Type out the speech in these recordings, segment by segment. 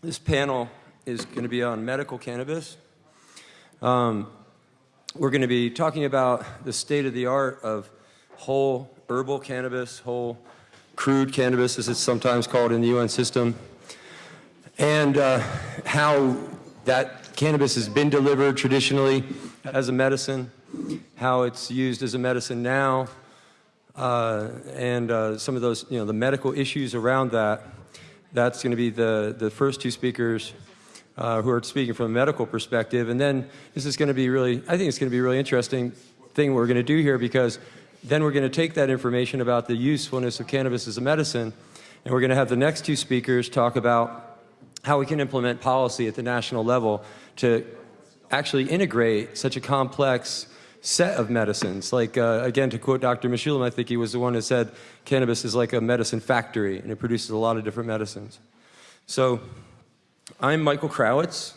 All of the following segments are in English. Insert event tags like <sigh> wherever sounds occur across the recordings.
This panel is going to be on medical cannabis. Um, we're going to be talking about the state of the art of whole herbal cannabis, whole crude cannabis, as it's sometimes called in the UN system, and uh, how that cannabis has been delivered traditionally as a medicine, how it's used as a medicine now, uh, and uh, some of those, you know, the medical issues around that. That's going to be the, the first two speakers uh, who are speaking from a medical perspective. And then this is going to be really, I think it's going to be a really interesting thing we're going to do here because then we're going to take that information about the usefulness of cannabis as a medicine and we're going to have the next two speakers talk about how we can implement policy at the national level to actually integrate such a complex set of medicines. Like, uh, again, to quote Dr. Mechoulam, I think he was the one who said cannabis is like a medicine factory and it produces a lot of different medicines. So I'm Michael Krawitz.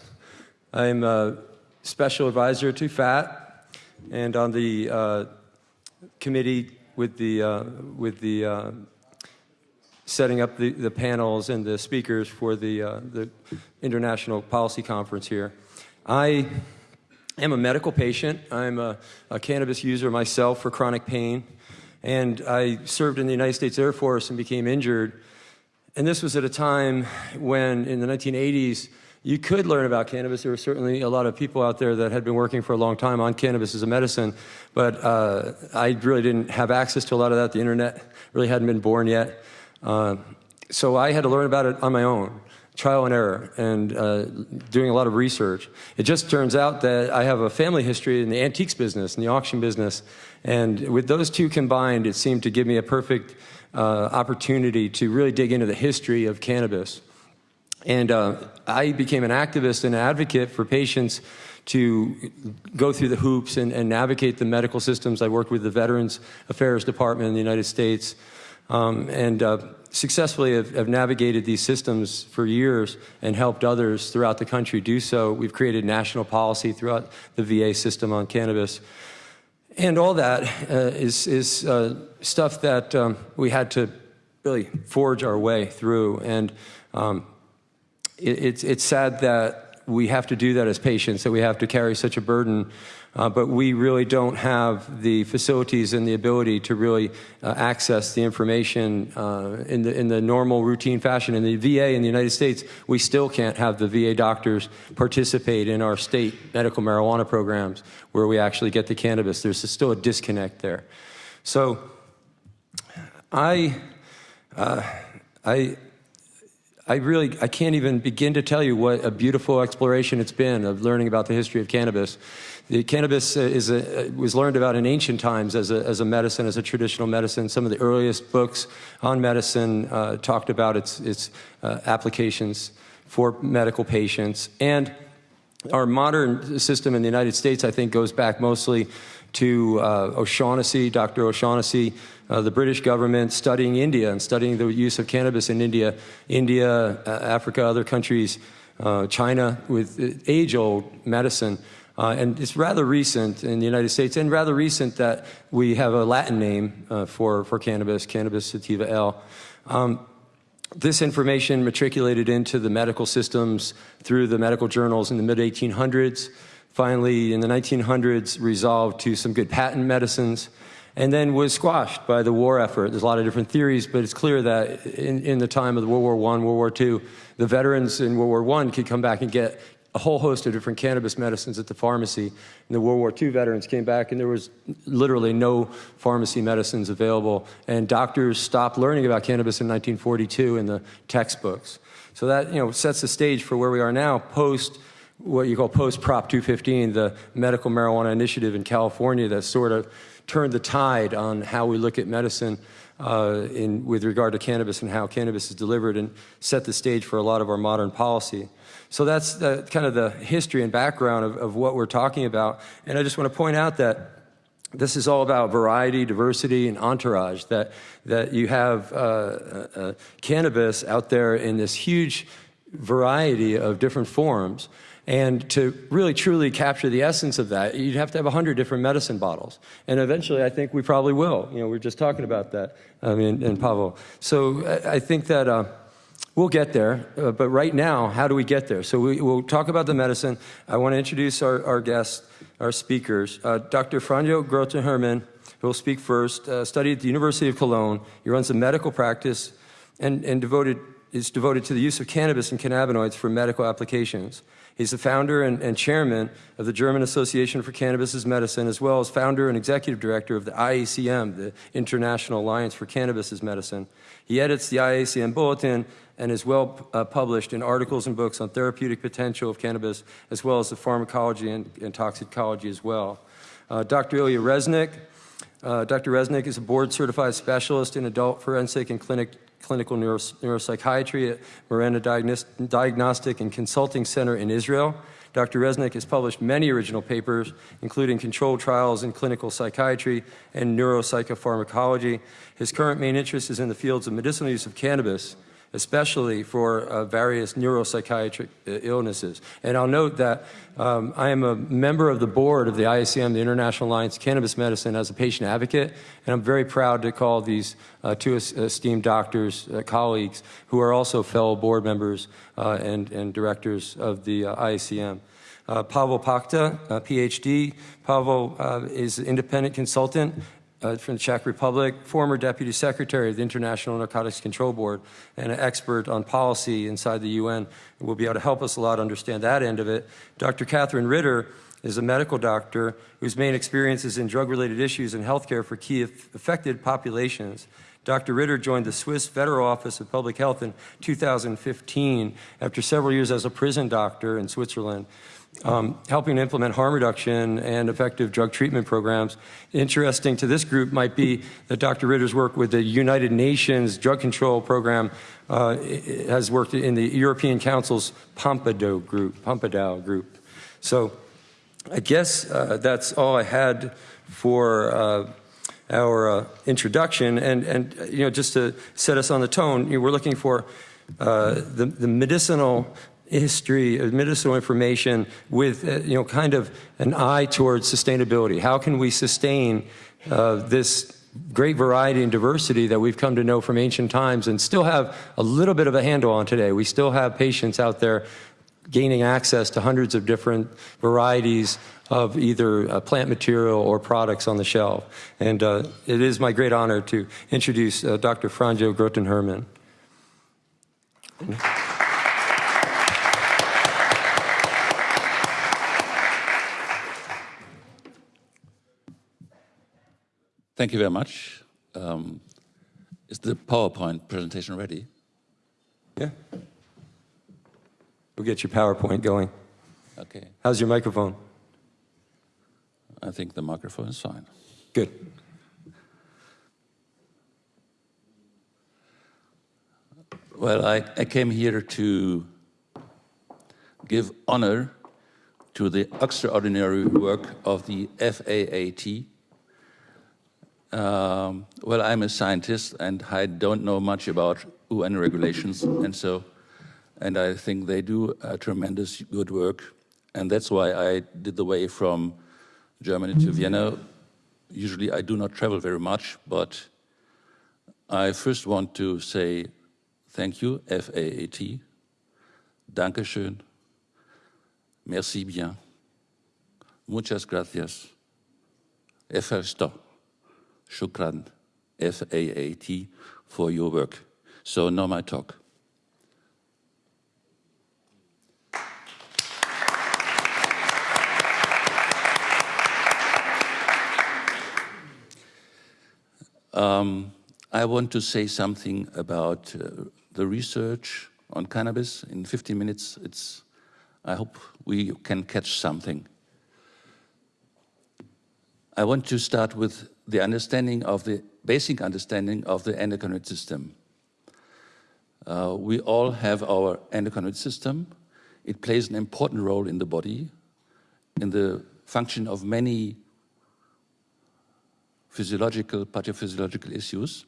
I'm a special advisor to FAAT and on the uh, committee with the, uh, with the uh, setting up the, the panels and the speakers for the, uh, the International Policy Conference here. I am a medical patient. I'm a, a, cannabis user myself for chronic pain. And I served in the United States Air Force and became injured. And this was at a time when, in the 1980s, you could learn about cannabis. There were certainly a lot of people out there that had been working for a long time on cannabis as a medicine, but uh, I really didn't have access to a lot of that. The internet really hadn't been born yet. Uh, so I had to learn about it on my own trial and error and uh, doing a lot of research. It just turns out that I have a family history in the antiques business, in the auction business, and with those two combined, it seemed to give me a perfect uh, opportunity to really dig into the history of cannabis. And uh, I became an activist and an advocate for patients to go through the hoops and, and, navigate the medical systems. I worked with the Veterans Affairs Department in the United States um, and uh, successfully have, have, navigated these systems for years and helped others throughout the country do so. We've created national policy throughout the VA system on cannabis. And all that uh, is is, uh, stuff that um, we had to really forge our way through. And um, it, it's, it's sad that we have to do that as patients, that we have to carry such a burden uh, but we really don't have the facilities and the ability to really uh, access the information uh, in, the, in the normal routine fashion. In the VA in the United States, we still can't have the VA doctors participate in our state medical marijuana programs where we actually get the cannabis. There's still a disconnect there. So I, uh, I, I really, I can't even begin to tell you what a beautiful exploration it's been of learning about the history of cannabis. The cannabis uh, is a, uh, was learned about in ancient times as a, as a medicine, as a traditional medicine. Some of the earliest books on medicine uh, talked about its, its uh, applications for medical patients. And our modern system in the United States, I think, goes back mostly to uh, O'Shaughnessy, Dr. O'Shaughnessy, uh, the British government studying India and studying the use of cannabis in India, India, uh, Africa, other countries, uh, China, with age-old medicine. Uh, and it's rather recent in the United States and rather recent that we have a Latin name uh, for, for cannabis, cannabis sativa L. Um, this information matriculated into the medical systems through the medical journals in the mid-1800s. Finally, in the 1900s, resolved to some good patent medicines and then was squashed by the war effort. There's a lot of different theories, but it's clear that in, in the time of World War I, World War II, the veterans in World War I could come back and get a whole host of different cannabis medicines at the pharmacy. And the World War II veterans came back and there was literally no pharmacy medicines available. And doctors stopped learning about cannabis in 1942 in the textbooks. So that you know sets the stage for where we are now post what you call post Prop 215, the medical marijuana initiative in California that sort of turned the tide on how we look at medicine uh, in, with regard to cannabis and how cannabis is delivered and set the stage for a lot of our modern policy. So that's the, kind of the history and background of, of what we're talking about. And I just want to point out that this is all about variety, diversity, and entourage, that, that you have uh, uh, uh, cannabis out there in this huge variety of different forms. And to really truly capture the essence of that, you'd have to have 100 different medicine bottles. And eventually, I think we probably will. You know, we are just talking about that, I mean, and Pavel. So I, think that uh, We'll get there, uh, but right now, how do we get there? So we, will talk about the medicine. I want to introduce our, our guests, our speakers. Uh, Dr. Franjo Grotenhermen, who will speak first, uh, studied at the University of Cologne. He runs a medical practice and, and devoted, is devoted to the use of cannabis and cannabinoids for medical applications. He's the founder and, and, chairman of the German Association for Cannabis as Medicine, as well as founder and executive director of the IACM, the International Alliance for Cannabis as Medicine. He edits the IACM Bulletin and is well uh, published in articles and books on therapeutic potential of cannabis, as well as the pharmacology and, and toxicology as well. Uh, Dr. Ilya Reznik. Uh, Dr. Reznik is a board-certified specialist in adult forensic and clinic clinical neuros neuropsychiatry at MaReNa Diagnostic and Consulting Center in Israel. Dr. Reznik has published many original papers, including controlled trials in clinical psychiatry and neuropsychopharmacology. His current main interest is in the fields of medicinal use of cannabis, especially for uh, various neuropsychiatric uh, illnesses. And I'll note that um, I am a member of the board of the IACM, the International Alliance of Cannabis Medicine, as a patient advocate, and I'm very proud to call these uh, two esteemed doctors, uh, colleagues, who are also fellow board members uh, and, and, directors of the uh, IACM. Pavel Pachta, PhD. Pavel is an independent consultant uh, from the Czech Republic, former Deputy Secretary of the International Narcotics Control Board, and an expert on policy inside the UN, will be able to help us a lot understand that end of it. Dr. Catherine Ritter is a medical doctor whose main experience is in drug-related issues and healthcare for key affected populations. Dr. Ritter joined the Swiss Federal Office of Public Health in 2015 after several years as a prison doctor in Switzerland um, helping to implement harm reduction and effective drug treatment programs. Interesting to this group might be that Dr. Ritter's work with the United Nations Drug Control Program uh, has worked in the European Council's Pompidou group, Pompidou group. So I guess uh, that's all I had for uh, our uh, introduction. And, and, you know, just to set us on the tone, you know, we're looking for uh, the, the medicinal history of medicinal information with, uh, you know, kind of an eye towards sustainability. How can we sustain uh, this great variety and diversity that we've come to know from ancient times and still have a little bit of a handle on today? We still have patients out there gaining access to hundreds of different varieties of either uh, plant material or products on the shelf. And uh, it is my great honor to introduce uh, Dr. Franjo Grotenhermen. Thank you very much. Um, is the PowerPoint presentation ready? Yeah. We'll get your PowerPoint going. Okay. How's your microphone? I think the microphone is fine. Good. Well, I, I came here to give honor to the extraordinary work of the FAAT, um, well, I'm a scientist and I don't know much about UN regulations, and so, and I think they do a tremendous good work, and that's why I did the way from Germany to Vienna. Usually, I do not travel very much, but I first want to say thank you, F-A-A-T, Dankeschön, merci bien, muchas gracias, efesto. Shukran, F-A-A-T, for your work. So now my talk. Um, I want to say something about uh, the research on cannabis. In 15 minutes, it's, I hope we can catch something. I want to start with the understanding of the basic understanding of the endocrine system. Uh, we all have our endocrine system. It plays an important role in the body, in the function of many physiological, pathophysiological issues.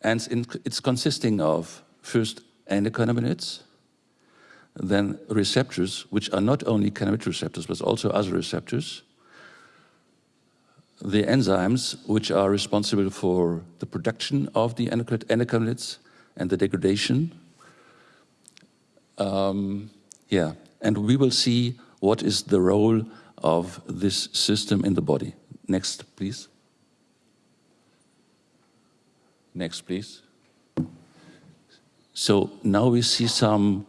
And it's consisting of first endocannabinoids, then receptors, which are not only cannabinoid receptors, but also other receptors, the enzymes which are responsible for the production of the endocannabinoids and the degradation, Um, yeah, and we will see what is the role of this system in the body. Next, please. Next, please. So now we see some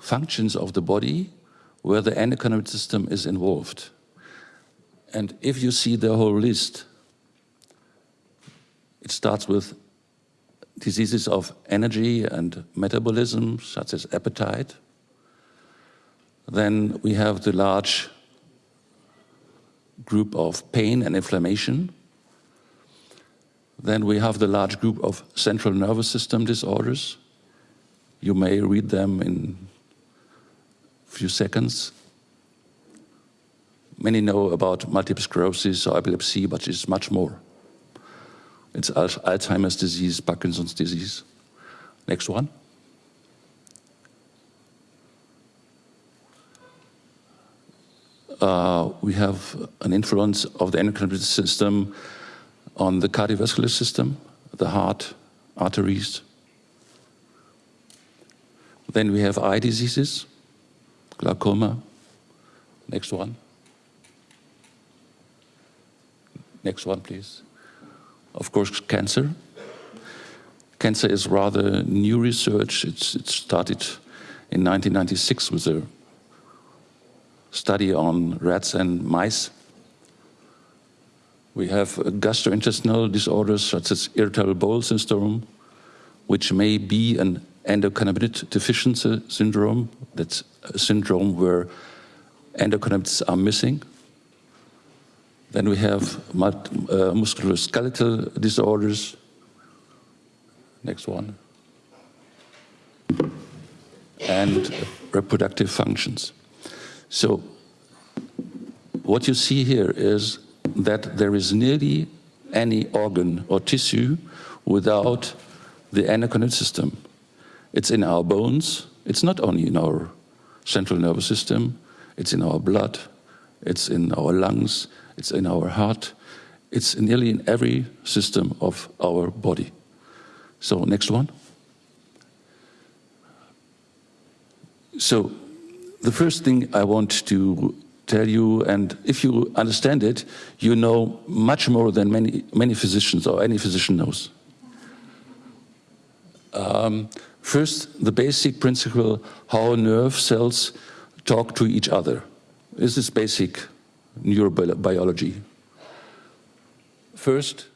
functions of the body where the endocannabinoid system is involved. And if you see the whole list, it starts with diseases of energy and metabolism, such as appetite. Then we have the large group of pain and inflammation. Then we have the large group of central nervous system disorders. You may read them in a few seconds. Many know about multiple sclerosis or epilepsy, but it's much more. It's Alzheimer's disease, Parkinson's disease. Next one. Uh, we have an influence of the endocrine system on the cardiovascular system, the heart, arteries. Then we have eye diseases, glaucoma. Next one. Next one, please. Of course, cancer. Cancer is rather new research. It's, it started in 1996 with a study on rats and mice. We have gastrointestinal disorders such as irritable bowel syndrome, which may be an endocannabinoid deficiency syndrome. That's a syndrome where endocannabinoids are missing. Then we have uh, musculoskeletal disorders. Next one. And reproductive functions. So what you see here is that there is nearly any organ or tissue without the endocrine system. It's in our bones. It's not only in our central nervous system. It's in our blood. It's in our lungs. It's in our heart. It's nearly in every system of our body. So next one. So the first thing I want to tell you, and if you understand it, you know much more than many, many physicians or any physician knows. Um, first, the basic principle how nerve cells talk to each other. This is basic neurobiology. First,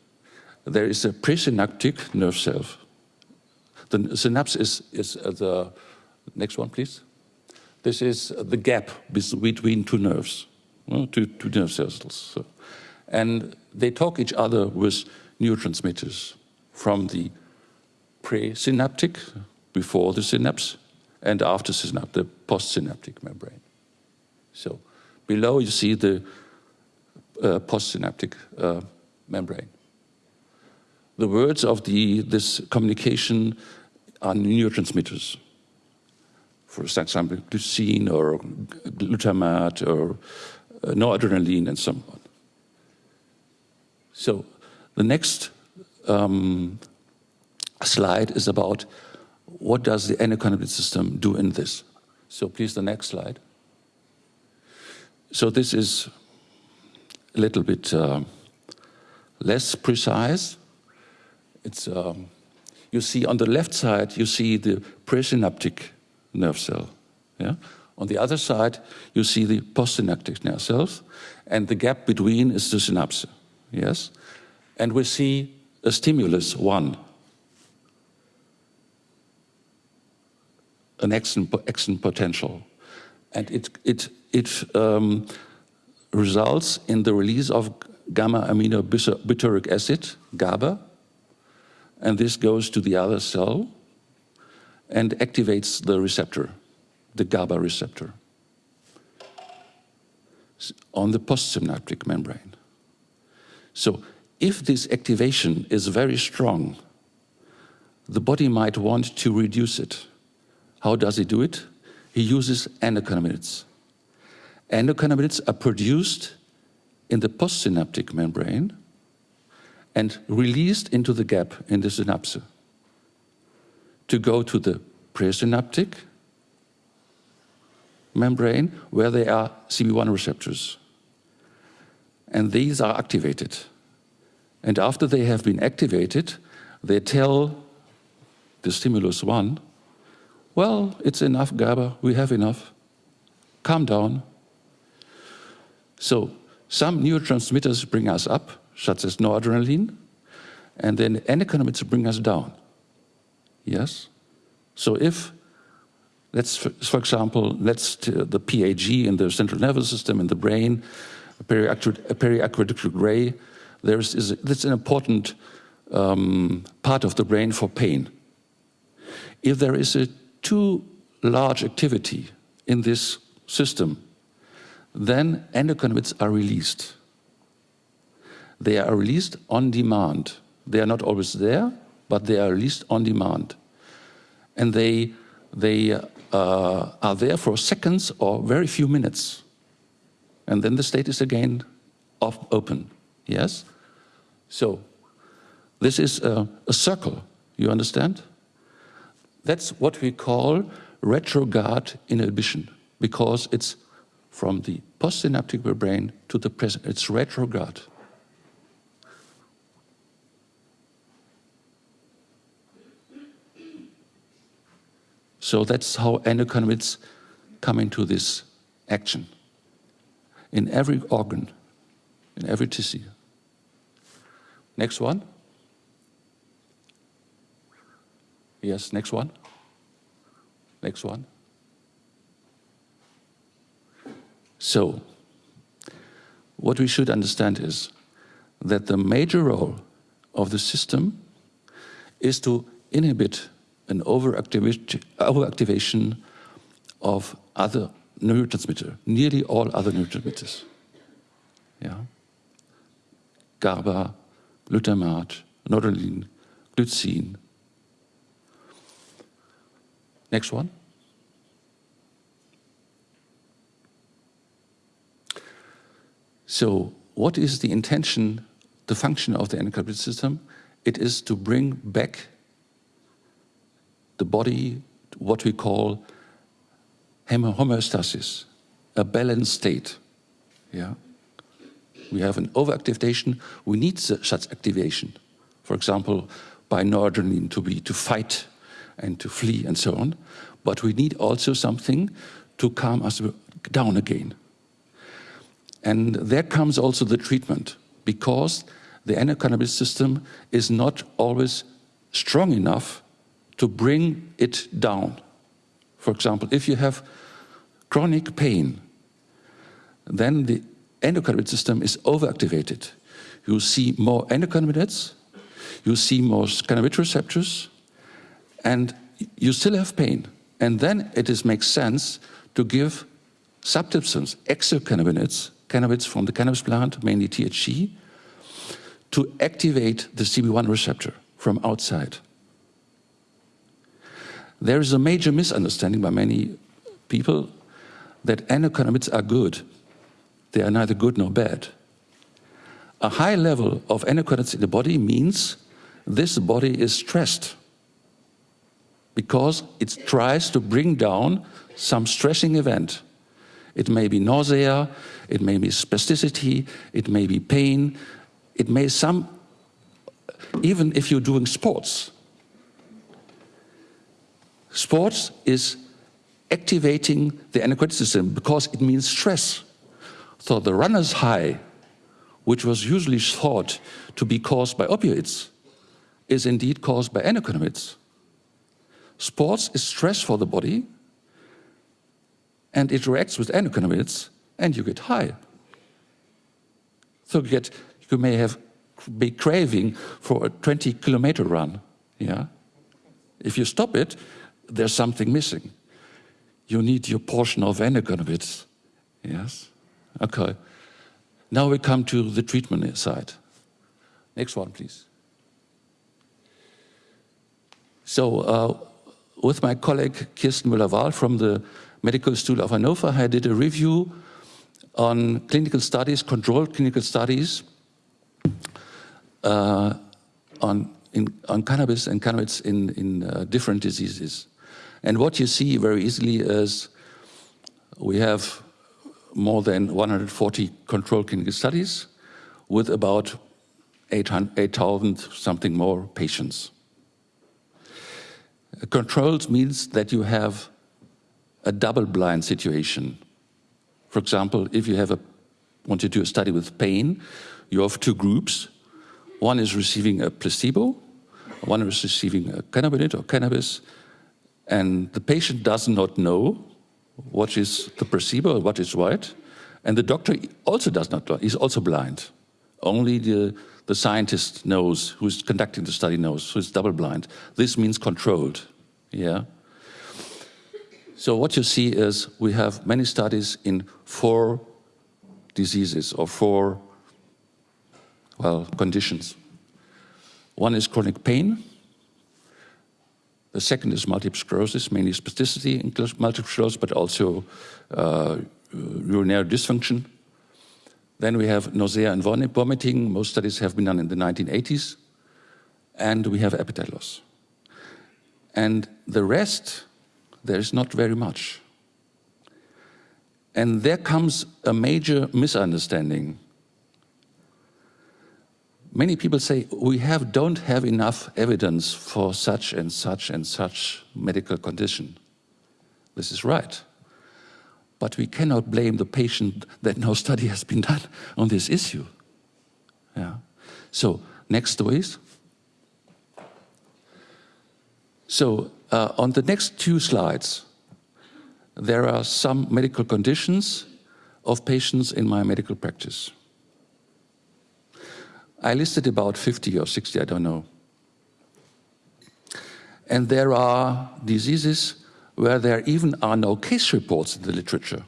there is a presynaptic nerve cell. The synapse is, is uh, the next one, please. This is the gap between two nerves, uh, two, two nerve cells. And they talk each other with neurotransmitters from the presynaptic, before the synapse, and after synapse, the postsynaptic membrane. So below you see the uh, postsynaptic uh, membrane. The words of the, this communication are neurotransmitters for example, glycine or glutamate or uh, noradrenaline and so on. So the next um, slide is about what does the endocannabinoid system do in this. So please, the next slide. So this is a little bit uh, less precise. It's, um, you see on the left side, you see the presynaptic nerve cell. Yeah? On the other side, you see the postsynaptic nerve cells, and the gap between is the synapse. Yes? And we see a stimulus, one. An action, action potential. And it, it, it um, results in the release of gamma aminobutyric acid, GABA, and this goes to the other cell, and activates the receptor, the GABA receptor, on the postsynaptic membrane. So if this activation is very strong, the body might want to reduce it. How does he do it? He uses endocannabinoids. Endocannabinoids are produced in the postsynaptic membrane and released into the gap in the synapse to go to the presynaptic membrane where there are CB1 receptors. And these are activated. And after they have been activated, they tell the stimulus 1, well, it's enough GABA, we have enough, calm down. So some neurotransmitters bring us up, such as noradrenaline, and then endocannabinoids bring us down. Yes? So if, let's, for example, let's the PAG in the central nervous system in the brain, periaqueductal gray, there's is, that's an important um, part of the brain for pain. If there is a too large activity in this system, then endocannabinoids are released. They are released on demand. They are not always there, but they are released on demand. And they, they uh, are there for seconds or very few minutes. And then the state is again off, open, yes? So, this is a, a circle, you understand? That's what we call retrograde inhibition, because it's from the postsynaptic brain to the present, it's retrograde. So that's how endocannabinoids come into this action in every organ, in every tissue. Next one. Yes, next one. Next one. So, what we should understand is that the major role of the system is to inhibit an overactivation of other neurotransmitter, nearly all other neurotransmitters. Yeah. GABA, glutamate, noradrenaline, glycine. Next one. So what is the intention, the function of the endocannabinoid system? It is to bring back the body, what we call homeostasis, a balanced state. Yeah? We have an overactivation, we need such activation. For example, by noradrenaline to be to fight and to flee and so on. But we need also something to calm us down again. And there comes also the treatment, because the endocannabinoid system is not always strong enough to bring it down. For example, if you have chronic pain, then the endocannabinoid system is overactivated. You see more endocannabinoids, you see more cannabinoid receptors, and you still have pain. And then it is, makes sense to give substances, exocannabinoids, cannabinoids from the cannabis plant, mainly THC, to activate the CB1 receptor from outside. There is a major misunderstanding by many people that endocannabinoids are good. They are neither good nor bad. A high level of endocannabinoids in the body means this body is stressed because it tries to bring down some stressing event. It may be nausea, it may be spasticity, it may be pain, it may some, even if you're doing sports, Sports is activating the endocrine system because it means stress. So the runner's high, which was usually thought to be caused by opioids, is indeed caused by endocannabinoids. Sports is stress for the body, and it reacts with endocannabinoids, and you get high. So you get, you may have be craving for a 20 kilometer run. Yeah, if you stop it, there's something missing. You need your portion of endocannabinoids. Yes? Okay. Now we come to the treatment side. Next one, please. So, uh, with my colleague Kirsten Müller-Vahl from the Medical School of Hannover, I did a review on clinical studies, controlled clinical studies uh, on, in, on cannabis and cannabis in, in uh, different diseases. And what you see very easily is we have more than 140 controlled clinical studies with about 8,000 something more patients. Controls means that you have a double-blind situation. For example, if you have a, want to do a study with pain, you have two groups. One is receiving a placebo, one is receiving a cannabinoid or cannabis, and the patient does not know what is the placebo, what is right, and the doctor also does not know, he's also blind. Only the, the scientist knows, who's conducting the study knows, who's double blind. This means controlled, yeah? So what you see is we have many studies in four diseases or four, well, conditions. One is chronic pain. The second is multiple sclerosis, mainly spasticity in multiple sclerosis, but also uh, urinary dysfunction. Then we have nausea and vomiting. Most studies have been done in the 1980s. And we have appetite loss. And the rest, there is not very much. And there comes a major misunderstanding. Many people say, we have, don't have enough evidence for such and such and such medical condition. This is right. But we cannot blame the patient that no study has been done on this issue. Yeah. So, next please. So, uh, on the next two slides, there are some medical conditions of patients in my medical practice. I listed about 50 or 60, I don't know. And there are diseases where there even are no case reports in the literature.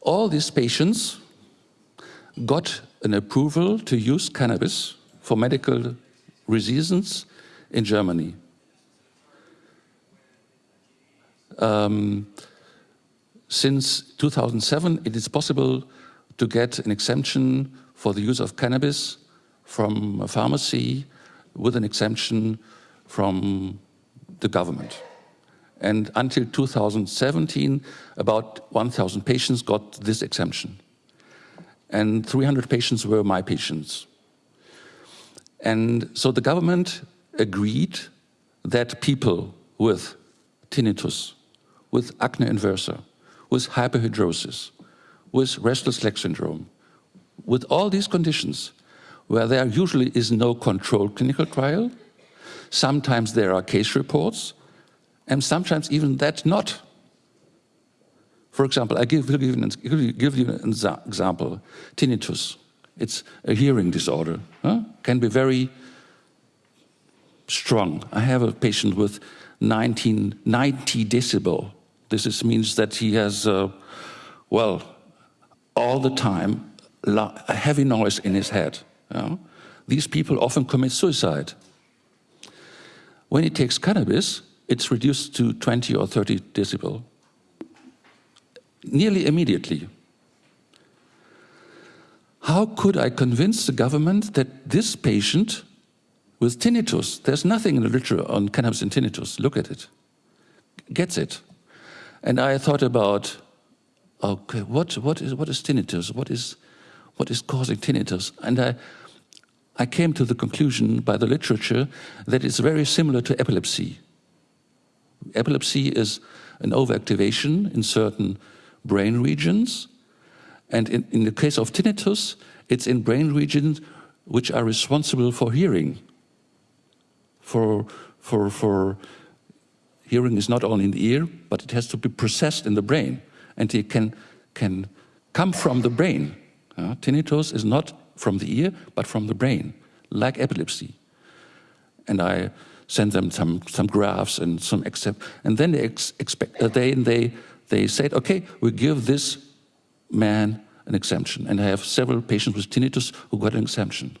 All these patients got an approval to use cannabis for medical reasons in Germany. Um, since 2007, it is possible to get an exemption for the use of cannabis from a pharmacy with an exemption from the government. And until 2017, about 1,000 patients got this exemption. And 300 patients were my patients. And so the government agreed that people with tinnitus, with acne inversa, with hyperhidrosis, with restless leg syndrome, with all these conditions, where there usually is no controlled clinical trial, Sometimes there are case reports, and sometimes even that not. For example, I give, will give, give you an example. Tinnitus. It's a hearing disorder. Huh? Can be very strong. I have a patient with 19, 90 decibel. This is, means that he has, uh, well, all the time, a heavy noise in his head. These people often commit suicide. When he takes cannabis, it's reduced to 20 or 30 decibel, nearly immediately. How could I convince the government that this patient with tinnitus, there's nothing in the literature on cannabis and tinnitus, look at it, gets it. And I thought about, okay, what, what, is, what is tinnitus? What is, what is causing tinnitus? And I, I came to the conclusion by the literature that it's very similar to epilepsy. Epilepsy is an overactivation in certain brain regions. And in, in the case of tinnitus, it's in brain regions which are responsible for hearing. For, for, for hearing is not only in the ear, but it has to be processed in the brain. And it can, can come from the brain. Uh, tinnitus is not from the ear, but from the brain, like epilepsy. And I sent them some, some graphs and some except, and then they ex expect, uh, they, they, they said, okay, we give this man an exemption. And I have several patients with tinnitus who got an exemption.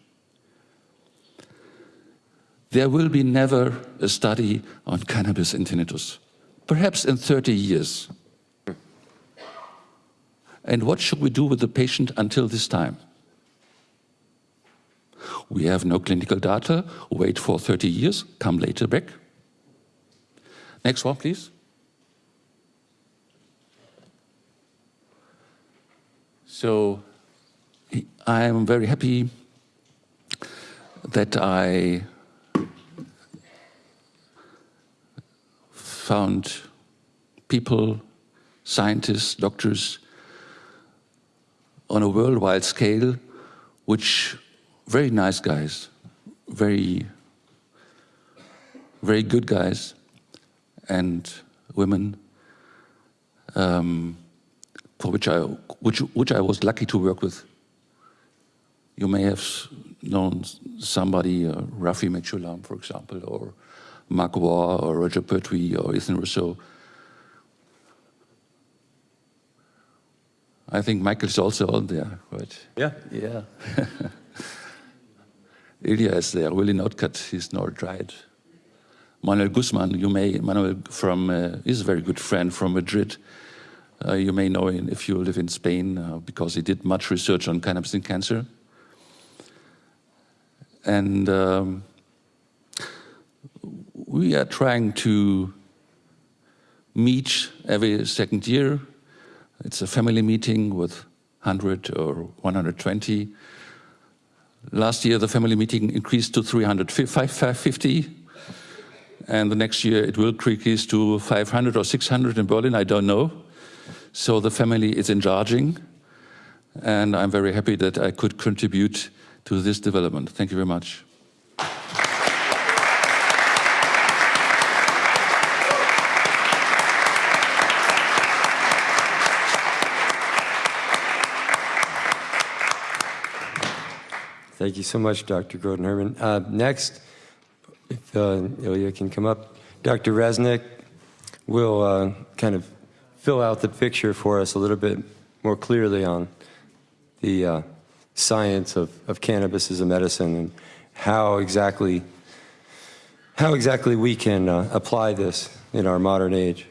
There will be never a study on cannabis and tinnitus, perhaps in 30 years. And what should we do with the patient until this time? We have no clinical data, wait for 30 years, come later back. Next one, please. So I am very happy that I found people, scientists, doctors on a worldwide scale, which very nice guys, very, very good guys and women, um, for which I, which, which I was lucky to work with. You may have known somebody, uh, Rafi Mechulam, for example, or Mark Ware, or Roger Pertwee, or Ethan Russo. I think Michael's also on there, right? Yeah. Yeah. <laughs> Ilya is there, Willie Notcutt, he's not dried. Manuel Guzman, you may, Manuel from, uh, is a very good friend from Madrid. Uh, you may know him if you live in Spain uh, because he did much research on cannabis and cancer. And um, we are trying to meet every second year. It's a family meeting with 100 or 120. Last year, the family meeting increased to 350, and the next year it will increase to 500 or 600 in Berlin, I don't know. So the family is enlarging, and I'm very happy that I could contribute to this development. Thank you very much. Thank you so much, Dr. Grotenhermen. Uh, next, if uh, Ilya can come up, Dr. Reznik will uh, kind of fill out the picture for us a little bit more clearly on the uh, science of, of cannabis as a medicine and how exactly how exactly we can uh, apply this in our modern age.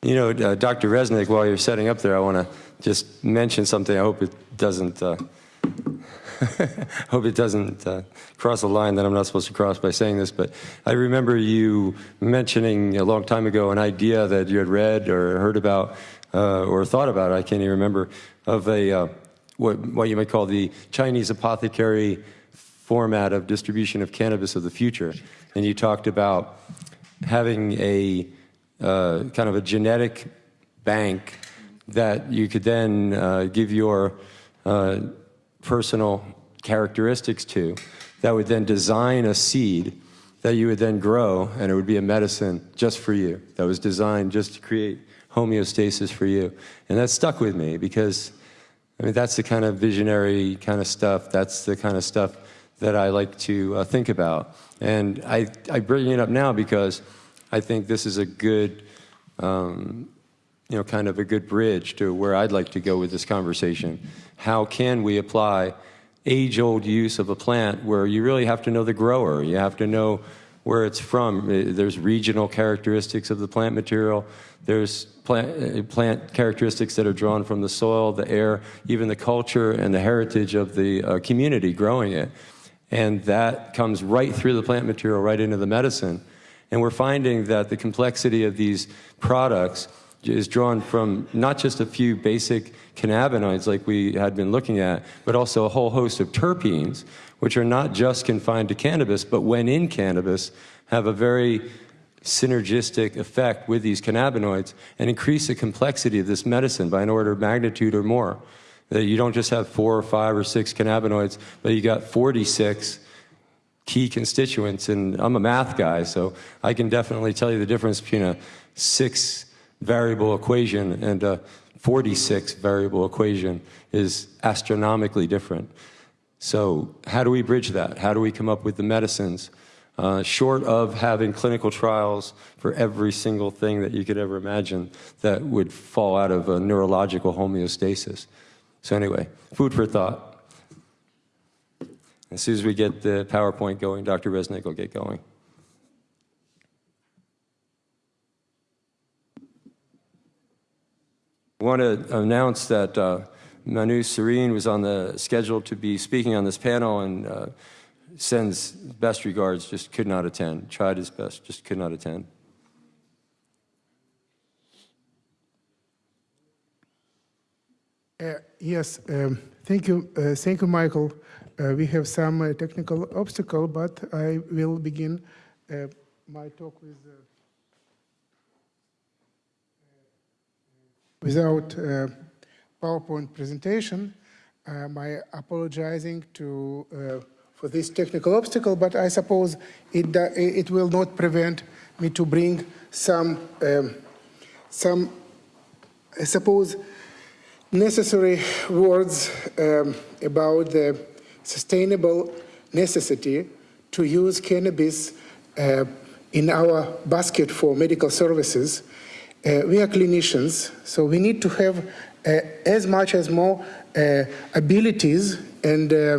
You know, uh, Dr. Reznik, while you're setting up there, I want to just mention something. I hope it doesn't. Uh, <laughs> hope it doesn't uh, cross a line that I'm not supposed to cross by saying this, but I remember you mentioning a long time ago an idea that you had read or heard about uh, or thought about, I can't even remember, of a uh, what, what you might call the Chinese apothecary format of distribution of cannabis of the future. And you talked about having a uh, kind of a genetic bank that you could then uh, give your uh, personal characteristics to that would then design a seed that you would then grow and it would be a medicine just for you that was designed just to create homeostasis for you. And that stuck with me because I mean, that's the kind of visionary kind of stuff. That's the kind of stuff that I like to uh, think about. And I, I bring it up now because I think this is a good, um, you know, kind of a good bridge to where I'd like to go with this conversation. How can we apply age-old use of a plant where you really have to know the grower, you have to know where it's from. There's regional characteristics of the plant material. There's plant, plant characteristics that are drawn from the soil, the air, even the culture and the heritage of the uh, community growing it. And that comes right through the plant material, right into the medicine. And we're finding that the complexity of these products is drawn from not just a few basic cannabinoids like we had been looking at, but also a whole host of terpenes, which are not just confined to cannabis, but when in cannabis, have a very synergistic effect with these cannabinoids and increase the complexity of this medicine by an order of magnitude or more. That you don't just have four or five or six cannabinoids, but you got 46 key constituents. And I'm a math guy, so I can definitely tell you the difference between a six variable equation and a 46 variable equation is astronomically different. So how do we bridge that? How do we come up with the medicines? Uh, short of having clinical trials for every single thing that you could ever imagine that would fall out of a neurological homeostasis. So anyway, food for thought. As soon as we get the PowerPoint going, Dr. Reznik will get going. I want to announce that uh, Manu Serene was on the schedule to be speaking on this panel, and uh, sends best regards, just could not attend. Tried his best, just could not attend. Uh, Yes, um, thank you, uh, thank you, Michael. Uh, We have some uh, technical obstacle, but I will begin my talk with, without uh, PowerPoint presentation. Um, I apologizing to, uh, for this technical obstacle, but I suppose it, it will not prevent me to bring some, um, some, I suppose, necessary words um, about the sustainable necessity to use cannabis uh, in our basket for medical services. Uh, we are clinicians, so we need to have uh, as much as more uh, abilities and uh,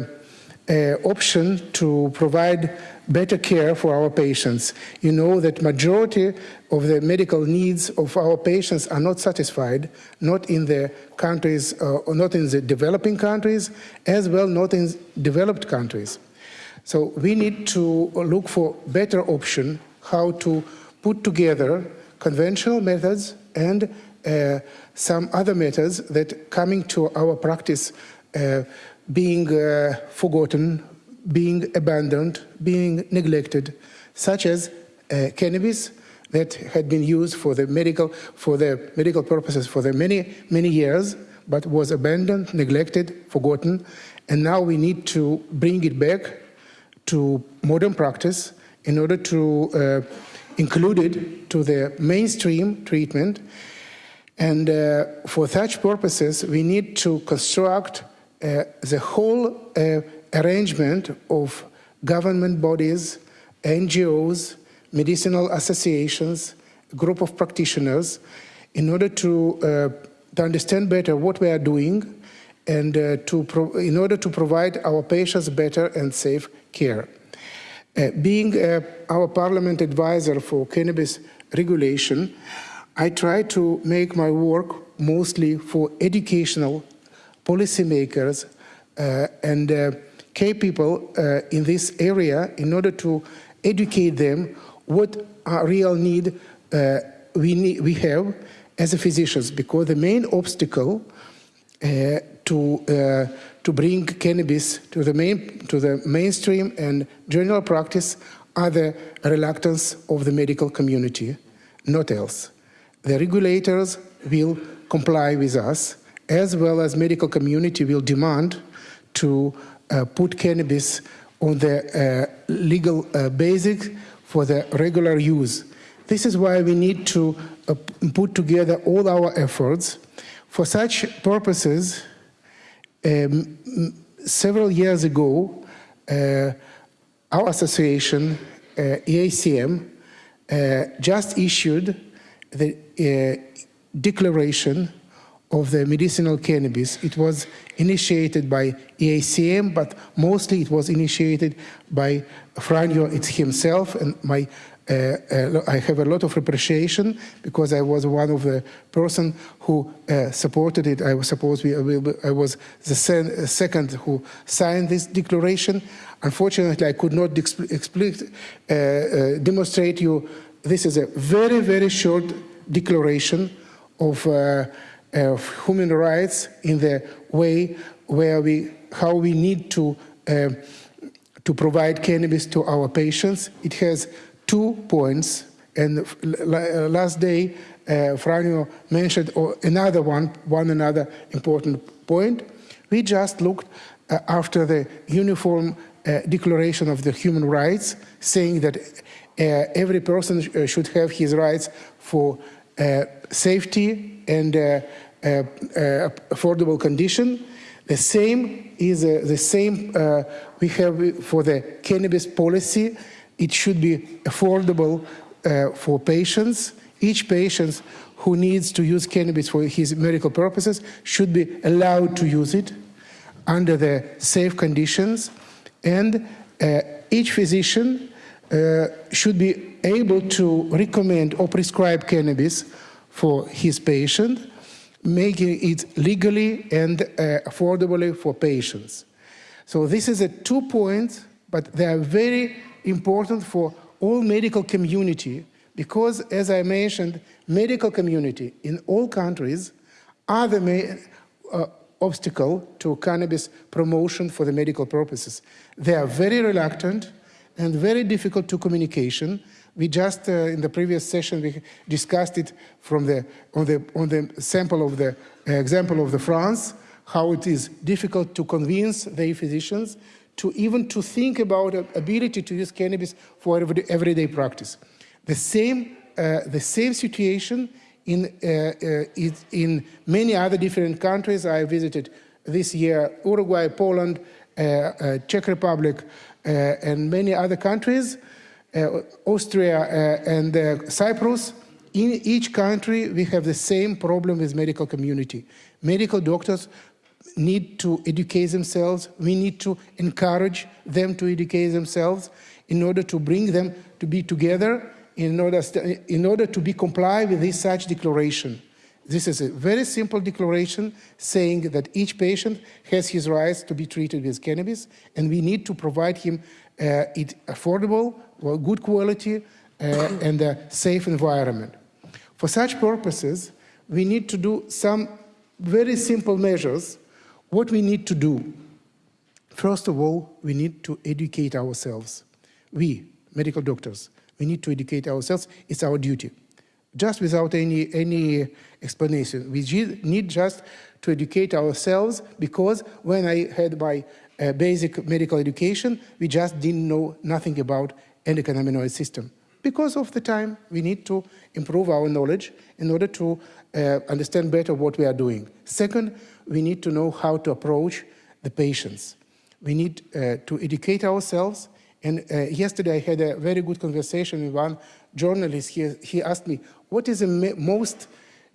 uh, option to provide better care for our patients. You know that majority of the medical needs of our patients are not satisfied, not in the countries, uh, or not in the developing countries, as well not in developed countries. So we need to look for better option how to put together conventional methods and uh, some other methods that coming to our practice uh, being uh, forgotten, being abandoned, being neglected, such as uh, cannabis that had been used for the medical for the medical purposes for the many many years, but was abandoned, neglected, forgotten, and now we need to bring it back to modern practice in order to include it to the mainstream treatment. And uh, for such purposes, we need to construct uh, the whole uh, arrangement of government bodies, NGOs, medicinal associations, group of practitioners, in order to, uh, to understand better what we are doing and uh, to in order to provide our patients better and safe care. Uh, being uh, our parliament advisor for cannabis regulation, I try to make my work mostly for educational policymakers uh, and uh, key people uh, in this area in order to educate them what our real need uh, we, need, we have as a physicians because the main obstacle uh, to to bring cannabis to the main to the mainstream and general practice are the reluctance of the medical community, not else. The regulators will comply with us, as well as medical community will demand to uh, put cannabis on the uh, legal uh, basis for the regular use. This is why we need to uh, put together all our efforts. For such purposes, um, several years ago, uh, our association, uh, IACM, uh, just issued the declaration of the medicinal cannabis. It was initiated by IACM, but mostly it was initiated by Franjo himself and my. Uh, uh, I have a lot of appreciation because I was one of the person who uh, supported it. I was supposed we, I was the second who signed this declaration. Unfortunately, I could not demonstrate you. This is a very very short declaration of, uh, of human rights in the way where we how we need to uh, to provide cannabis to our patients. It has two points, and l- last day uh, mentioned oh, another one, one another important point. We just looked uh, after the uniform uh, declaration of the human rights, saying that uh, every person sh- uh, should have his rights for uh, safety and uh, uh, uh, affordable condition. The same is uh, the same uh, we have for the cannabis policy. It should be affordable uh, for patients. Each patient who needs to use cannabis for his medical purposes should be allowed to use it under the safe conditions, and uh, each physician uh, should be able to recommend or prescribe cannabis for his patient, making it legally and uh, affordably for patients. So this is a two points but they are very important for all medical community because, as I mentioned, medical community in all countries are the main uh, obstacle to cannabis promotion for the medical purposes. They are very reluctant and very difficult to communication. We just, uh, in the previous session, we discussed it from the, on, the, on the sample of the uh, example of the France, how it is difficult to convince the physicians to even to think about ability to use cannabis for everyday practice. The same, uh, the same situation in, uh, uh, in many other different countries. I visited this year Uruguay, Poland, uh, uh, Czech Republic, uh, and many other countries, Austria and Cyprus. In each country, we have the same problem with medical community. Medical doctors need to educate themselves. We need to encourage them to educate themselves in order to bring them to be together in order, in order to be comply with this such declaration. This is a very simple declaration saying that each patient has his rights to be treated with cannabis and we need to provide him uh, it affordable, well, good quality uh, and a safe environment. For such purposes, we need to do some very simple measures what we need to do, first of all, we need to educate ourselves. We, medical doctors, we need to educate ourselves. It's our duty. Just without any, any explanation. We need just to educate ourselves because when I had my uh, basic medical education, we just didn't know nothing about endocannabinoid system. Because of the time, we need to improve our knowledge in order to uh, understand better what we are doing. Second, we need to know how to approach the patients. We need uh, to educate ourselves. And uh, yesterday I had a very good conversation with one journalist. He, he asked me, what is the most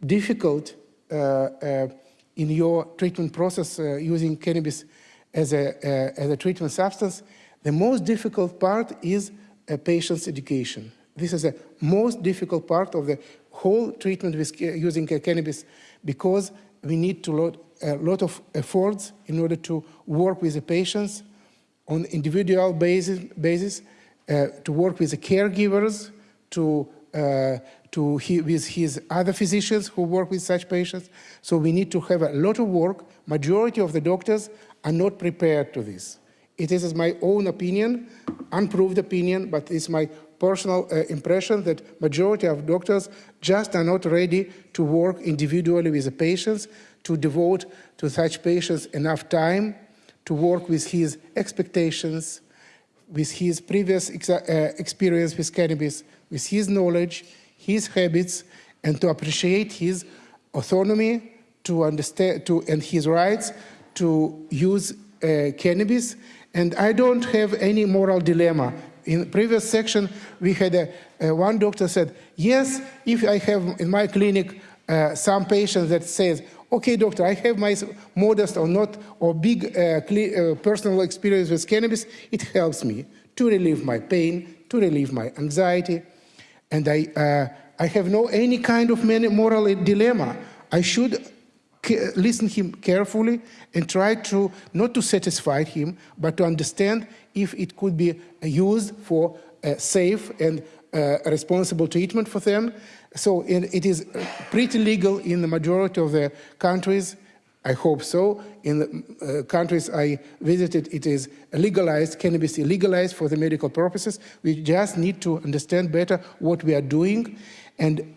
difficult uh, uh, in your treatment process uh, using cannabis as a, uh, as a treatment substance? The most difficult part is a patient's education. This is the most difficult part of the whole treatment with using cannabis because we need to a lot of efforts in order to work with the patients on individual basis, basis uh, to work with the caregivers, to, uh, to he, with his other physicians who work with such patients. So we need to have a lot of work. Majority of the doctors are not prepared to this. It is my own opinion, unproved opinion, but it's my personal uh, impression that majority of doctors just are not ready to work individually with the patients to devote to such patients enough time to work with his expectations, with his previous ex uh, experience with cannabis, with his knowledge, his habits, and to appreciate his autonomy to understand to and his rights to use uh, cannabis. And I don't have any moral dilemma. In the previous section, we had a, uh, one doctor said, yes, if I have in my clinic uh, some patients that says, okay, doctor, I have my modest or not or big uh, uh, personal experience with cannabis. It helps me to relieve my pain, to relieve my anxiety. And I, uh, I have no any kind of moral dilemma. I should listen him carefully and try to not to satisfy him, but to understand if it could be used for safe and uh, responsible treatment for them. So it is pretty legal in the majority of the countries. I hope so. In the uh, countries I visited, it is legalized, cannabis is legalized for the medical purposes. We just need to understand better what we are doing. And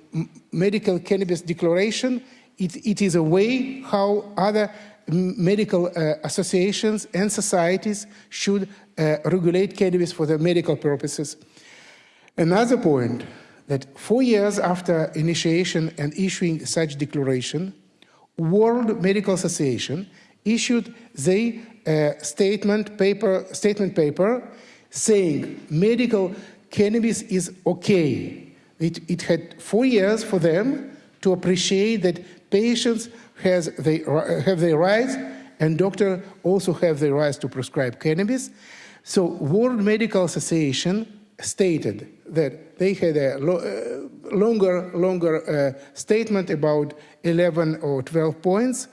medical cannabis declaration, it, it is a way how other medical uh, associations and societies should uh, regulate cannabis for the medical purposes. Another point that four years after initiation and issuing such declaration, World Medical Association issued the uh, statement paper, statement paper saying medical cannabis is okay. It, it had four years for them to appreciate that patients has they, have their rights and doctors also have their rights to prescribe cannabis. So World Medical Association stated that they had a lo uh, longer, longer uh, statement about 11 or 12 points,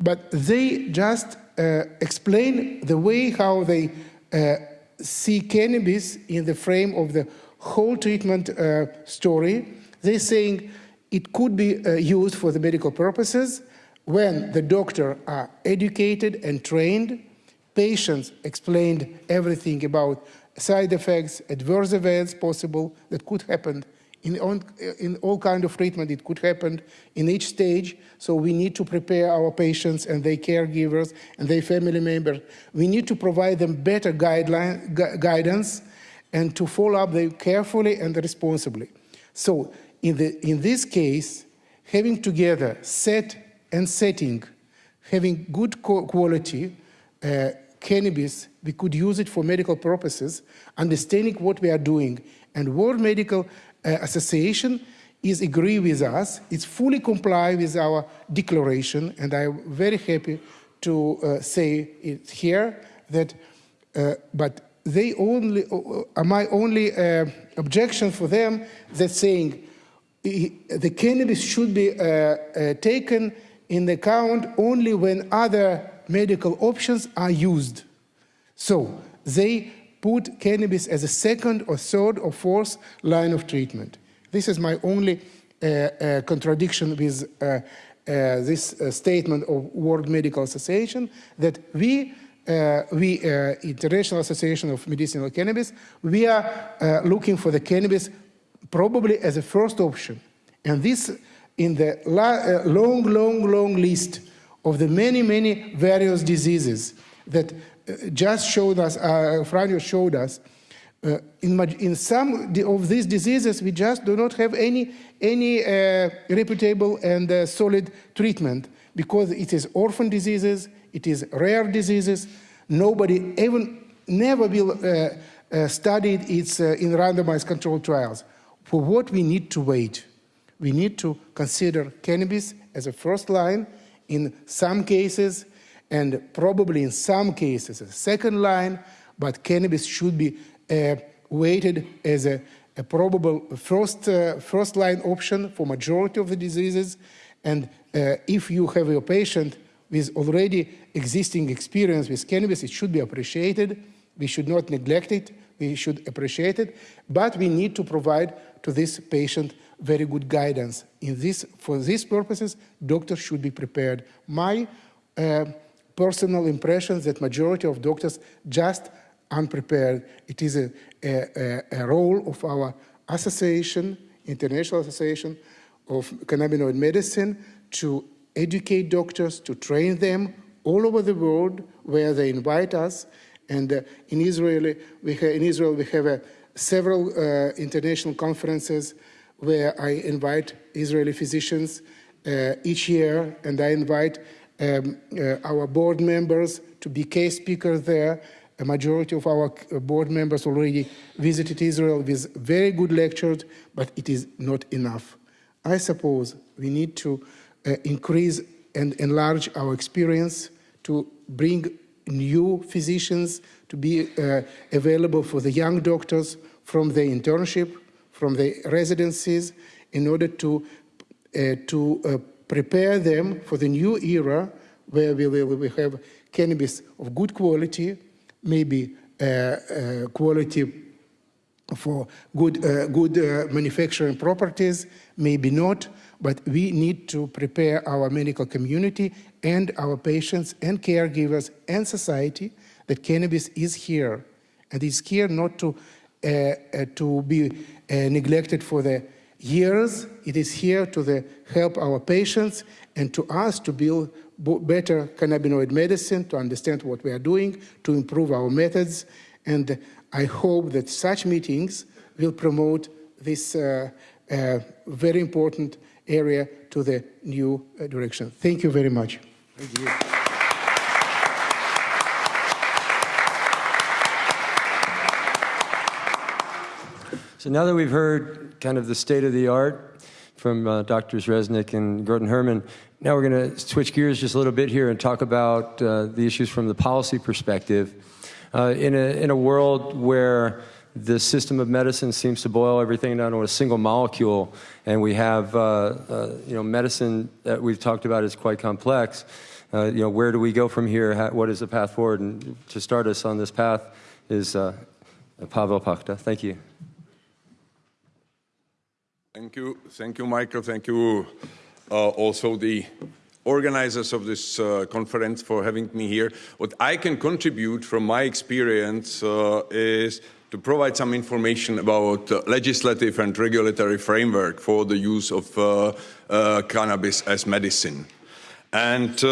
but they just uh, explain the way how they uh, see cannabis in the frame of the whole treatment uh, story. They're saying it could be uh, used for the medical purposes when the doctor are educated and trained, patients explained everything about side effects, adverse events possible that could happen in, on, in all kind of treatment. It could happen in each stage. So we need to prepare our patients and their caregivers and their family members. We need to provide them better guideline, gu guidance and to follow up them carefully and responsibly. So in, the, in this case, having together set and setting, having good quality uh, cannabis, we could use it for medical purposes, understanding what we are doing. And World Medical uh, Association is agree with us, it's fully comply with our declaration, and I'm very happy to uh, say it here that, uh, but they only, uh, my only uh, objection for them that saying the cannabis should be uh, taken in account only when other medical options are used. So they put cannabis as a second or third or fourth line of treatment. This is my only uh, uh, contradiction with uh, uh this uh, statement of World Medical Association that we, uh, we International Association of Medicinal Cannabis, we are looking for the cannabis probably as a first option. And this in the long, long, long list of the many, many various diseases that just showed us, uh, Franjo showed us, uh, in, in, some of these diseases, we just do not have any, any uh, reputable and uh, solid treatment because it is orphan diseases, it is rare diseases. Nobody even never will uh, uh studied it in randomized controlled trials. For what we need to wait? We need to consider cannabis as a first line in some cases, and probably in some cases a second line, but cannabis should be uh, weighted as a, a probable first, uh, first line option for majority of the diseases. And uh, if you have a patient with already existing experience with cannabis, it should be appreciated. We should not neglect it. We should appreciate it. But we need to provide to this patient very good guidance. In this, for these purposes, doctors should be prepared. My uh, personal impression that majority of doctors just unprepared. It is a, a, a role of our association, International Association of Cannabinoid Medicine, to educate doctors, to train them all over the world where they invite us. And uh, in, Israel, we in Israel, we have uh, several uh, international conferences where I invite Israeli physicians uh, each year, and I invite um, uh, our board members to be case speakers there. A majority of our uh, board members already visited Israel with very good lectures, but it is not enough. I suppose we need to uh, increase and enlarge our experience to bring new physicians to be uh, available for the young doctors from the internship from the residencies in order to, uh, to uh, prepare them for the new era where we will have cannabis of good quality, maybe uh, uh quality for good, uh, good uh, manufacturing properties, maybe not, but we need to prepare our medical community and our patients and caregivers and society that cannabis is here. And it's here not to, to be uh, neglected for the years. It is here to the, help our patients and to us to build better cannabinoid medicine, to understand what we are doing, to improve our methods. And I hope that such meetings will promote this uh, uh, very important area to the new uh, direction. Thank you very much. Thank you. So now that we've heard kind of the state of the art from uh, Drs. Reznik and Grotenhermen, now we're going to switch gears just a little bit here and talk about uh, the issues from the policy perspective. Uh, in, a, in a world where the system of medicine seems to boil everything down to a single molecule, and we have, uh, uh, you know, medicine that we've talked about is quite complex. Uh, you know, where do we go from here? How, what is the path forward? And to start us on this path is Pavel Pachta. Thank you. Thank you. Thank you, Michael. Thank you uh, also the organizers of this uh, conference for having me here. What I can contribute from my experience uh, is to provide some information about uh, legislative and regulatory framework for the use of uh, uh, cannabis as medicine. And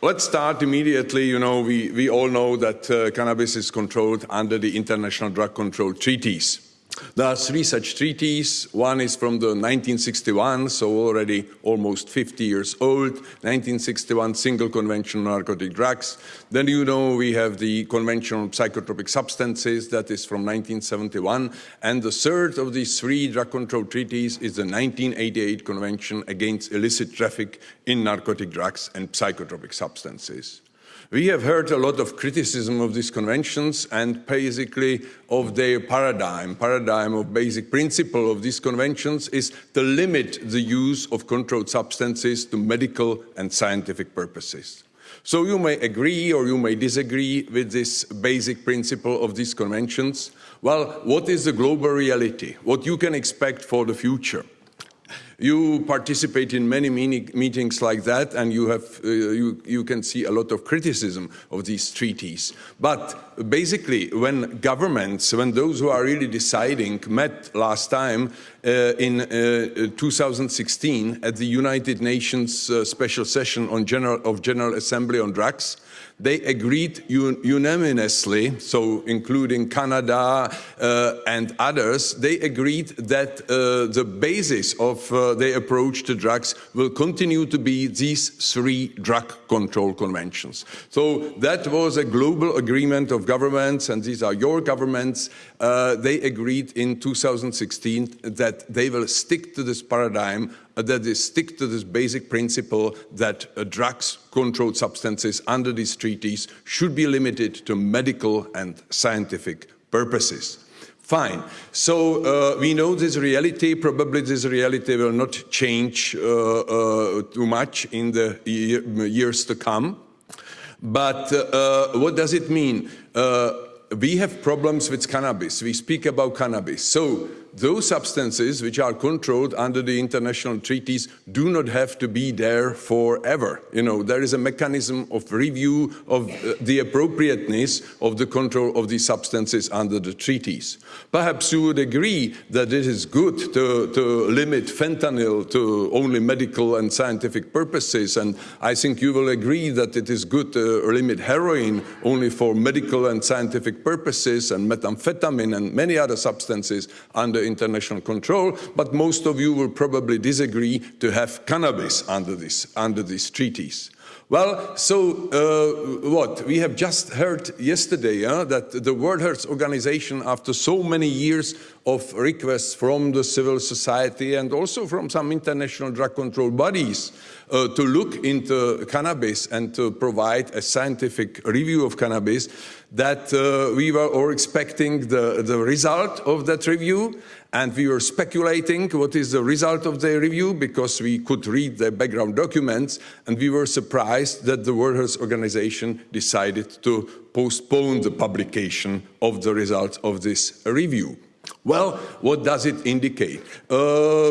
let's start immediately. You know, we, we all know that cannabis is controlled under the International Drug Control Treaties. There are three such treaties. One is from the 1961, so already almost 50 years old. 1961 Single Convention on Narcotic Drugs. Then you know we have the Convention on Psychotropic Substances, that is from 1971. And the third of these three drug control treaties is the 1988 Convention against illicit traffic in narcotic drugs and psychotropic substances. We have heard a lot of criticism of these conventions and basically of their paradigm. Paradigm of basic principle of these conventions is to limit the use of controlled substances to medical and scientific purposes. So you may agree or you may disagree with this basic principle of these conventions. Well, what is the global reality? What you can expect for the future? You participate in many meetings like that, and you, have, uh, you, you can see a lot of criticism of these treaties. But basically, when governments, when those who are really deciding met last time uh, in uh, 2016 at the United Nations uh, special session on General, of General Assembly on Drugs, they agreed un unanimously, so including Canada uh, and others, they agreed that uh, the basis of uh, their approach to drugs will continue to be these three drug control conventions. So that was a global agreement of governments, and these are your governments. Uh, they agreed in 2016 that they will stick to this paradigm that they stick to this basic principle that uh, drugs, controlled substances under these treaties should be limited to medical and scientific purposes. Fine. So uh, we know this reality. Probably this reality will not change uh, uh, too much in the year, years to come. But uh, what does it mean? we have problems with cannabis. We speak about cannabis. So those substances which are controlled under the international treaties do not have to be there forever. You know, there is a mechanism of review of uh, the appropriateness of the control of these substances under the treaties. Perhaps you would agree that it is good to, to limit fentanyl to only medical and scientific purposes, and I think you will agree that it is good to limit heroin only for medical and scientific purposes, and methamphetamine and many other substances under international control, but most of you will probably disagree to have cannabis under, this, under these treaties. Well, so uh, what? We have just heard yesterday uh, that the World Health Organization, after so many years of requests from the civil society and also from some international drug control bodies uh, to look into cannabis and to provide a scientific review of cannabis, that uh, we were all expecting the, the result of that review and we were speculating what is the result of the review because we could read the background documents and we were surprised that the World Health Organization decided to postpone the publication of the results of this review. Well, what does it indicate? Uh,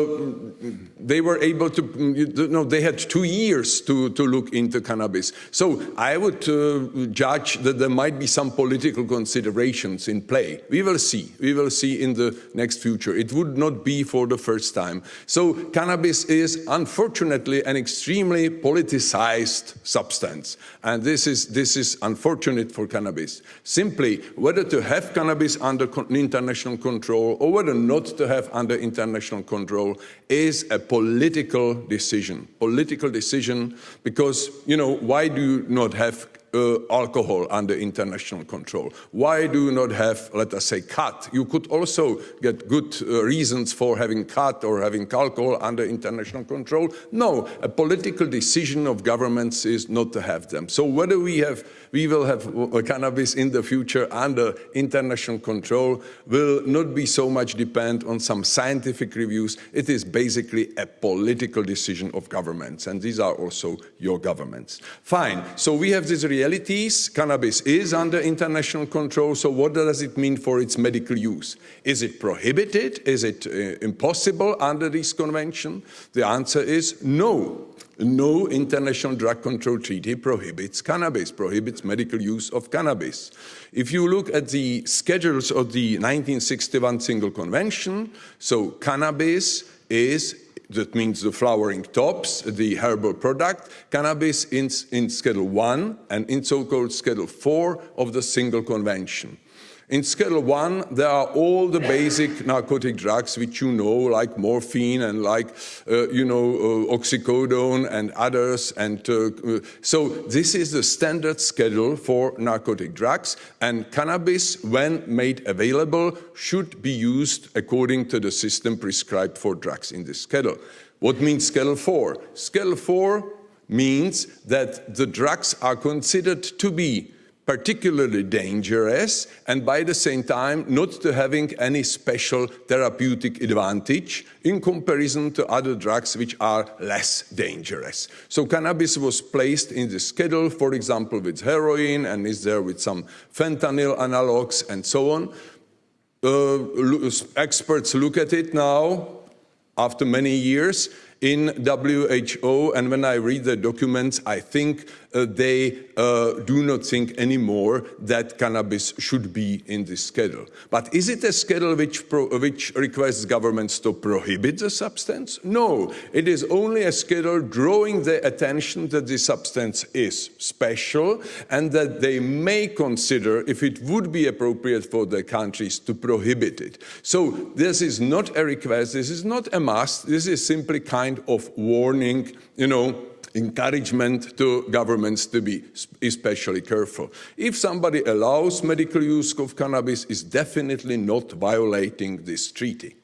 they were able to, you know, they had two years to, to look into cannabis. So I would uh, judge that there might be some political considerations in play. We will see. We will see in the next future. It would not be for the first time. So cannabis is unfortunately an extremely politicized substance. And this is, this is unfortunate for cannabis. Simply, whether to have cannabis under international control control or whether not to have under international control is a political decision. Political decision because, you know, why do you not have uh, alcohol under international control? Why do you not have, let us say, khat? You could also get good uh, reasons for having khat or having alcohol under international control. No, a political decision of governments is not to have them. So whether we have, we will have uh, cannabis in the future under international control will not be so much depend on some scientific reviews. It is basically a political decision of governments, and these are also your governments. Fine. So we have these realities, cannabis is under international control, so what does it mean for its medical use? Is it prohibited? Is it uh, impossible under this convention? The answer is no. No international drug control treaty prohibits cannabis, prohibits medical use of cannabis. If you look at the schedules of the 1961 Single Convention, so cannabis is that means the flowering tops, the herbal product, cannabis in, in Schedule 1 and in so-called Schedule 4 of the Single Convention. In Schedule 1, there are all the basic narcotic drugs which you know, like morphine and like, uh, you know, uh, oxycodone and others. And uh, uh, so this is the standard schedule for narcotic drugs. And cannabis, when made available, should be used according to the system prescribed for drugs in this schedule. What means Schedule 4? Schedule 4 means that the drugs are considered to be particularly dangerous and by the same time not to having any special therapeutic advantage in comparison to other drugs which are less dangerous. So cannabis was placed in the schedule, for example, with heroin and is there with some fentanyl analogs and so on. Uh, experts look at it now after many years in WHO and when I read the documents I think uh, they uh, do not think anymore that cannabis should be in this schedule. But is it a schedule which, which requires governments to prohibit the substance? No, it is only a schedule drawing the attention that the substance is special and that they may consider if it would be appropriate for the countries to prohibit it. So this is not a request, this is not a must, this is simply kind of warning, you know, encouragement to governments to be especially careful. If somebody allows medical use of cannabis, is definitely not violating this treaty.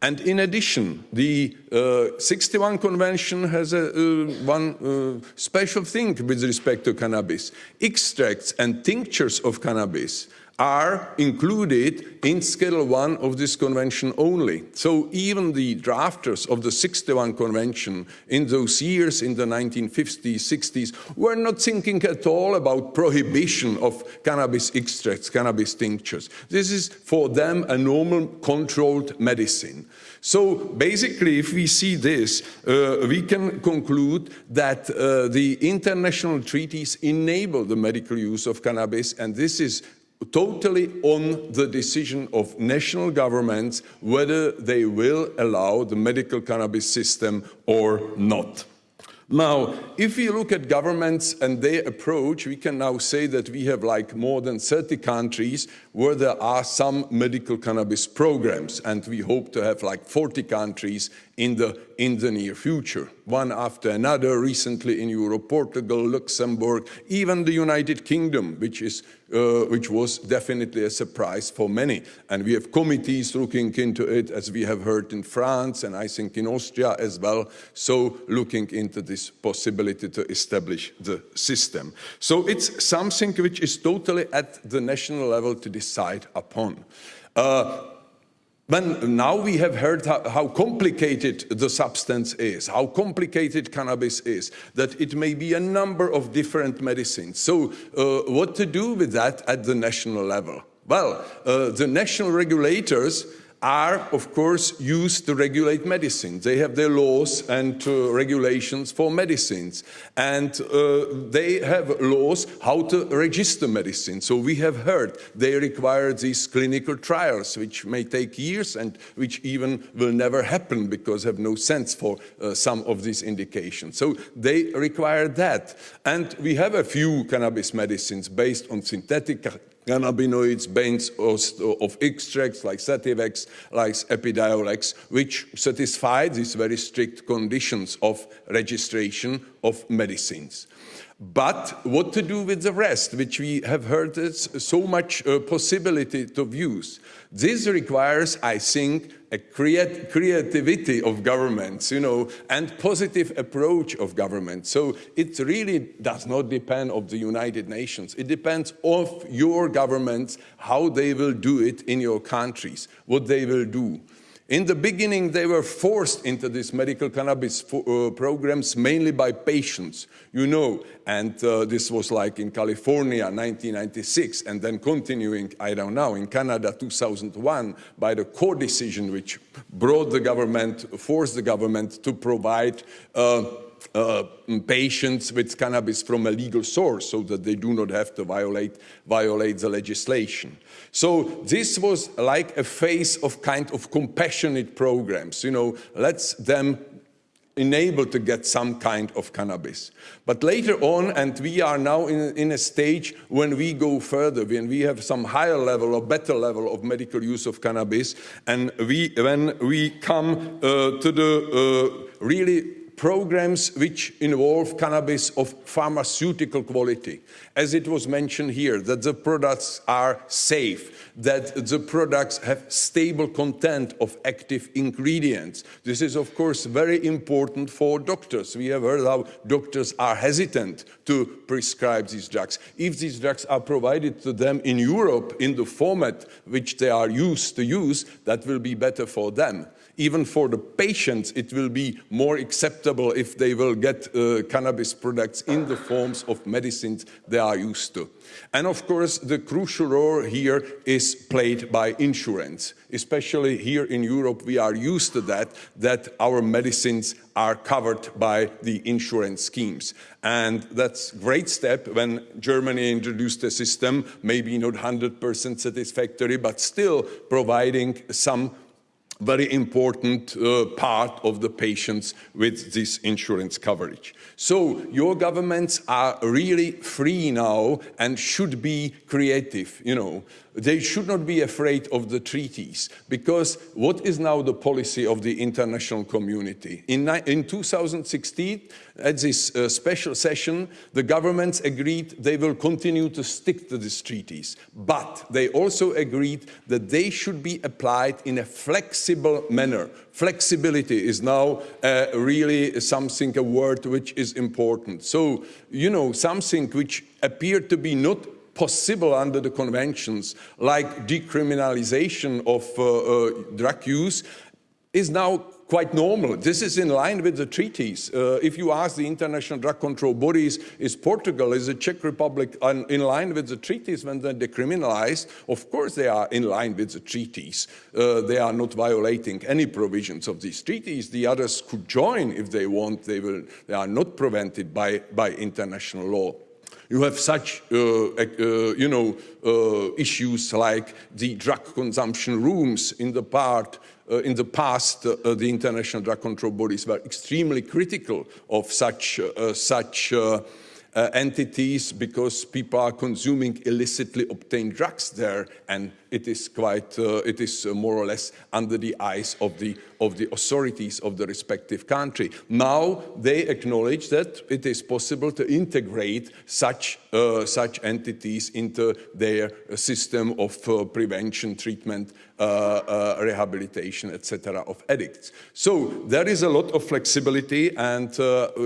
And in addition, the uh, 61 Convention has a, uh, one uh, special thing with respect to cannabis. Extracts and tinctures of cannabis are included in Schedule 1 of this convention only. So even the drafters of the 61 convention in those years, in the 1950s, 60s, were not thinking at all about prohibition of cannabis extracts, cannabis tinctures. This is for them a normal controlled medicine. So basically, if we see this, uh, we can conclude that uh, the international treaties enable the medical use of cannabis, and this is totally on the decision of national governments whether they will allow the medical cannabis system or not. Now, if we look at governments and their approach, we can now say that we have like more than 30 countries where there are some medical cannabis programs, and we hope to have like 40 countries in the, in the near future, one after another, recently in Europe, Portugal, Luxembourg, even the United Kingdom, which, is, uh, which was definitely a surprise for many. And we have committees looking into it, as we have heard in France, and I think in Austria as well, so looking into this possibility to establish the system. So it's something which is totally at the national level to decide upon. Uh, when now we have heard how, how, complicated the substance is, how complicated cannabis is, that it may be a number of different medicines. So uh, what to do with that at the national level? Well, uh, the national regulators are, of course, used to regulate medicine. They have their laws and uh, regulations for medicines. And uh, they have laws how to register medicine. So we have heard they require these clinical trials, which may take years and which even will never happen because have no sense for uh, some of these indications. So they require that. And we have a few cannabis medicines based on synthetic cannabinoids, bands of extracts like Sativex, like Epidiolex, which satisfy these very strict conditions of registration of medicines. But what to do with the rest, which we have heard is so much uh, possibility to use. This requires, I think, a creat creativity of governments, you know, and positive approach of governments. So it really does not depend on the United Nations. It depends on your governments, how they will do it in your countries, what they will do. In the beginning, they were forced into these medical cannabis uh, programs mainly by patients, you know, and uh, this was like in California, 1996, and then continuing, I don't know, in Canada, 2001, by the court decision which brought the government, forced the government to provide uh, uh, patients with cannabis from a legal source so that they do not have to violate, violate the legislation. So this was like a phase of kind of compassionate programs, you know, let's them enable to get some kind of cannabis. But later on, and we are now in, in, a stage when we go further, when we have some higher level or better level of medical use of cannabis, and we, when we come uh, to the uh, really programs which involve cannabis of pharmaceutical quality. As it was mentioned here, that the products are safe, that the products have stable content of active ingredients. This is, of course, very important for doctors. We have heard how doctors are hesitant to prescribe these drugs. If these drugs are provided to them in Europe in the format which they are used to use, that will be better for them even for the patients, it will be more acceptable if they will get uh, cannabis products in the forms of medicines they are used to. And of course, the crucial role here is played by insurance. Especially here in Europe, we are used to that, that our medicines are covered by the insurance schemes. And that's a great step when Germany introduced a system, maybe not 100% satisfactory, but still providing some very important uh, part of the patients with this insurance coverage. So your governments are really free now and should be creative, you know. They should not be afraid of the treaties because what is now the policy of the international community? In, in 2016, at this uh, special session, the governments agreed they will continue to stick to these treaties, but they also agreed that they should be applied in a flexible manner. Flexibility is now uh, really something, a word which is important. So, you know, something which appeared to be not possible under the conventions, like decriminalization of uh, uh, drug use, is now quite normal. This is in line with the treaties. Uh, if you ask the international drug control bodies, is Portugal, is the Czech Republic in line with the treaties when they're decriminalized? Of course they are in line with the treaties. Uh, they are not violating any provisions of these treaties. The others could join if they want. They, will, they are not prevented by, by international law. You have such, uh, uh, you know, uh, issues like the drug consumption rooms in the part uh, in the past, uh, the international drug control bodies were extremely critical of such, uh, such uh, entities because people are consuming illicitly obtained drugs there and it is quite, uh, it is uh, more or less under the eyes of the, of the authorities of the respective country. Now they acknowledge that it is possible to integrate such, uh, such entities into their system of uh, prevention, treatment, rehabilitation, etc. of addicts. So there is a lot of flexibility and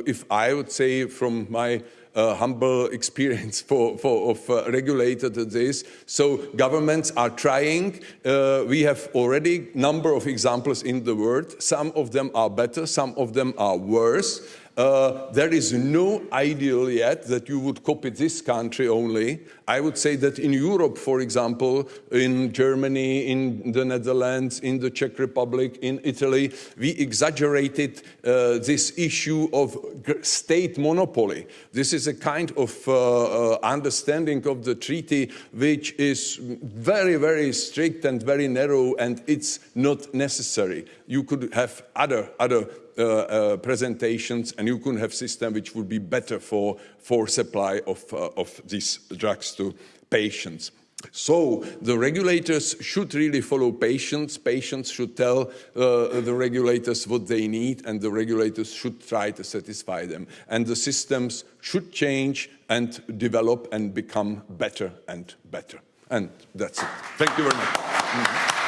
if I would say from my uh, humble <laughs> experience for, for of uh, regulator to this. So governments are trying. Uh, we have already number of examples in the world. Some of them are better, some of them are worse. Uh, there is no ideal yet that you would copy this country only. I would say that in Europe, for example, in Germany, in the Netherlands, in the Czech Republic, in Italy, we exaggerated uh, this issue of state monopoly. This is a kind of uh, uh, understanding of the treaty which is very, very strict and very narrow and it's not necessary. You could have other, other presentations and you could have system which would be better for, for supply of, uh, of these drugs to patients. So the regulators should really follow patients. Patients should tell uh, the regulators what they need and the regulators should try to satisfy them. And the systems should change and develop and become better and better. And that's it. Thank you very much. Mm -hmm.